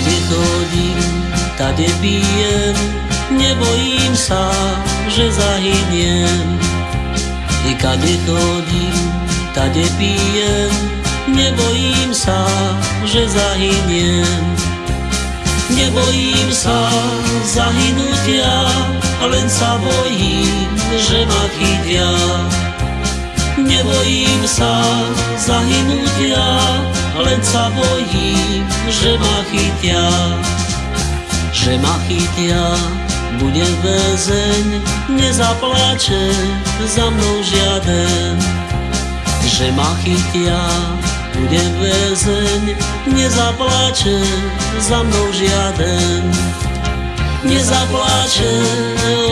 chodím, tade pijem, nebojím sa, že zahyniem. I kade chodím, tade pijem, nebojím sa, že zahyniem. Nebojím sa zahynutia, len sa bojím, že ma chytia. Nebojím sa zahynutia, len sa bojím, že ma chytia. Že ma chytia, budem väzeň, nezaplače za mnou žiaden. Že ma chytia, budem väzeň, nezaplače za mnou žiaden. Nezaplače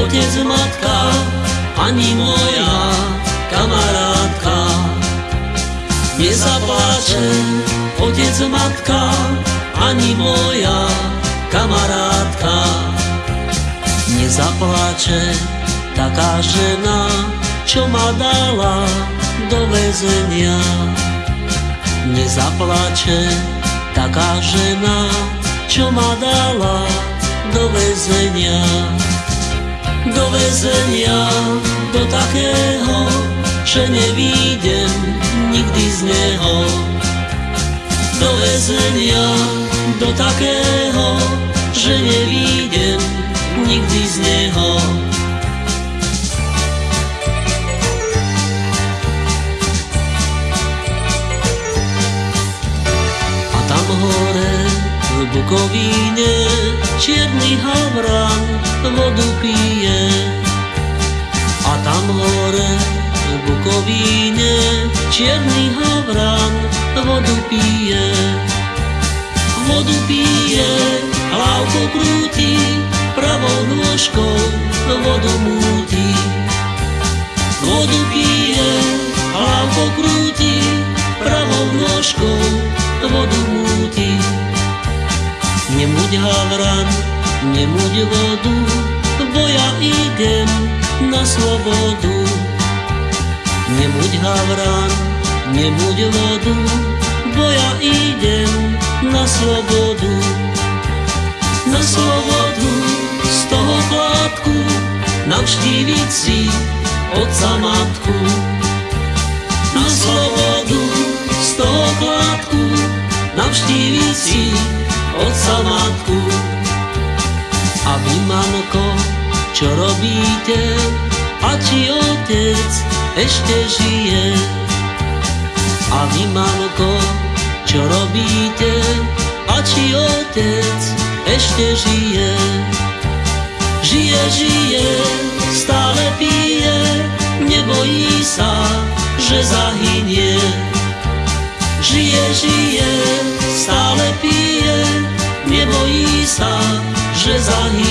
otec, matka, ani moja kamarátka. Nezaplače otec, matka, ani moja kamarátka. Nezaplače taká žena, čo ma dala do väzenia. Nezaplače taká žena, čo ma dala do väzenia. Do väzenia, do takého, že nevídem Do väzenia, do takého, že nevídem nikdy z neho. A tam hore v Bukovíne čierny havran vodu pije. A tam hore v Bukovíne čierny havran vodu pije. Vodu pije, hlavku krúti, pravou nôžkou vodu múti. Vodu pije, hlavku krúti, pravou nôžkou vodu múti. Nemuď havran, nemuď vodu, bo ja idem na slobodu. Nemuď havran, nemuď vodu, bo ja idem na slobodu. Na slobodu z toho chládku, navštíviť si otca matku. Na slobodu z toho chládku, navštíviť si otca matku. A vy, mamko, čo robíte? Či otec ešte žije? A vy, mamko, čo robíte? A či otec ešte žije? Žije, žije, stále pije, nebojí sa, že zahynie. Žije, žije, stále pije, nebojí sa, že zahynie.